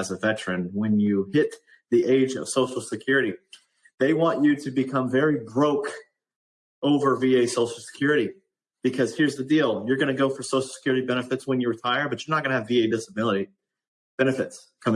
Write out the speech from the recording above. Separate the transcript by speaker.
Speaker 1: as a veteran when you hit the age of Social Security. They want you to become very broke over VA Social Security because here's the deal you're going to go for Social Security benefits when you retire, but you're not going to have VA disability benefits coming.